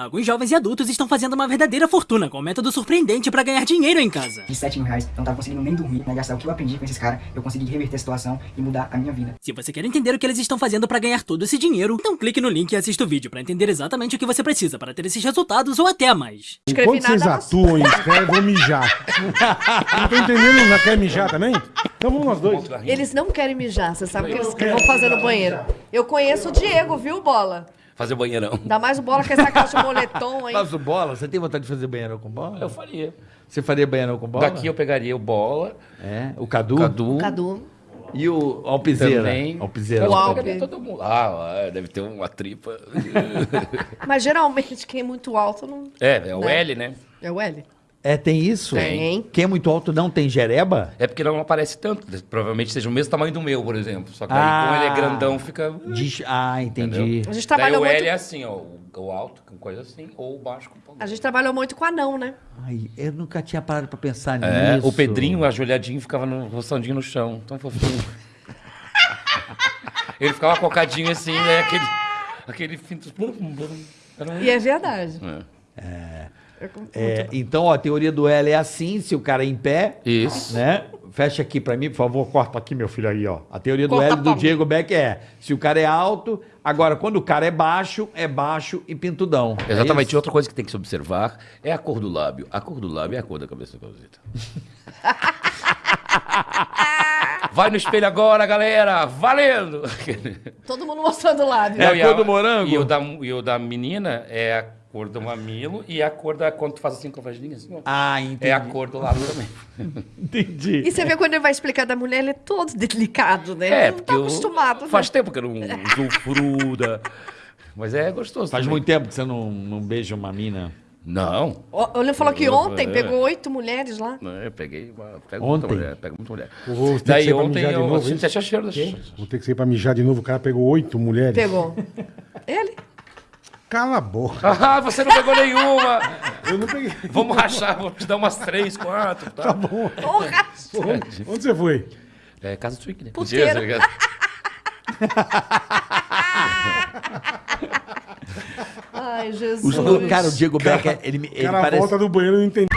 Alguns jovens e adultos estão fazendo uma verdadeira fortuna com um método surpreendente pra ganhar dinheiro em casa. De 7 mil reais, eu não tava conseguindo nem dormir, né? Gastar o que eu aprendi com esses caras, eu consegui reverter a situação e mudar a minha vida. Se você quer entender o que eles estão fazendo pra ganhar todo esse dinheiro, então clique no link e assista o vídeo pra entender exatamente o que você precisa para ter esses resultados ou até mais. Escrevi Enquanto vocês atuam e escrevem, eu vou mijar. não tô entendendo, não quer mijar também? Então vamos nós dois. Eles não querem mijar, você sabe o que eles vão fazer no banheiro. Eu conheço o Diego, viu, Bola? Fazer banheirão. Ainda mais o Bola com essa caixa de moletom aí. Faz o bola? Você tem vontade de fazer banheirão com bola? Eu faria. Você faria banheirão com bola? Daqui eu pegaria o bola, É, o Cadu. o Cadu. Cadu. E o Alpizeira. Também. Alpizeira. O Alpe. todo mundo. Ah, deve ter uma tripa. Mas geralmente quem é muito alto não. é, é o Né? L, né? É o L? É, tem isso? Tem. Quem é muito alto não tem jereba? É porque não aparece tanto. Provavelmente seja o mesmo tamanho do meu, por exemplo. Só que aí, Ah. como ele é grandão, fica. Diz- Ah, entendi. A gente Daí trabalhou o L muito. é assim, ó. o- O alto, com coisa assim, ou o baixo com. A gente trabalhou muito com anão, né? Ai, eu nunca tinha parado pra pensar É, nisso. o Pedrinho, ajoelhadinho, ficava no roçandinho no chão. Tão fofinho. ele ficava cocadinho assim, né? Aquele. Aquele E é verdade. É. É, então, ó, a teoria do L é assim, se o cara é em pé, Isso. né? Fecha aqui pra mim, por favor, corta aqui, meu filho, aí, ó. A teoria do Corta L do. Diego Beck é, se o cara é alto, agora, quando o cara é baixo, é baixo e pintudão. É Exatamente. isso? Outra coisa que tem que se observar é a cor do lábio. A cor do lábio é a cor da cabeça do Calzita. Vai no espelho agora, galera! Valendo! Todo mundo mostrando o lábio. É a Não, e cor do morango? E o, da, e o da menina é a cor do mamilo e a cor da. Quando tu faz assim com a vagininha, assim, ó, Ah, entendi. é a cor do lábio também. Entendi. E você vê quando ele vai explicar da mulher, ele é todo delicado, né? É, ele não porque tá eu- acostumado. Faz né? tempo que eu não uso fruda. Mas é gostoso. Faz também. muito tempo que você não, não beija uma mina. Não. Ó, Ele falou que ontem é. pegou oito mulheres lá. Não, Eu peguei uma. Pego Ontem? muita mulher. Pego muita mulher. Vou Daí ontem eu senti até a cheiro da Vou ter que sair pra mijar de novo. O cara pegou oito mulheres. Pegou. Ele? Cala a boca. Ah, você não pegou nenhuma! Eu não peguei. Vamos rachar, vou te dar umas três, quatro. Tá? Tá bom. Porra! Onde, onde você foi? É casa swing, né? Puteiro. Mentira, Ai, Jesus. O- cara, o Diego Beck, ele, ele cara parece... volta do banheiro e não entende.